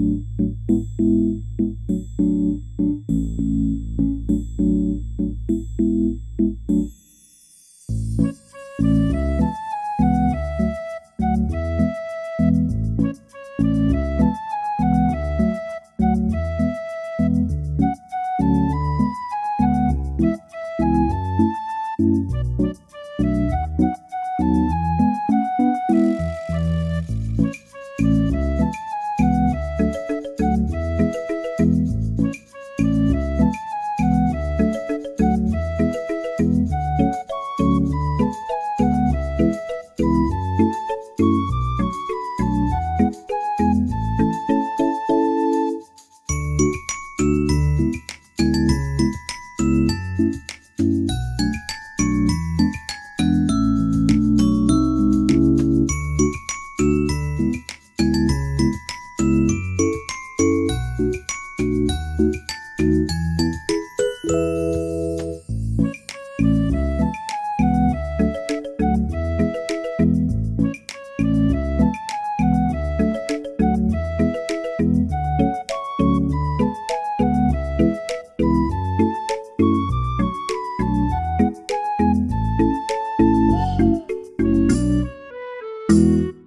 Thank you. Música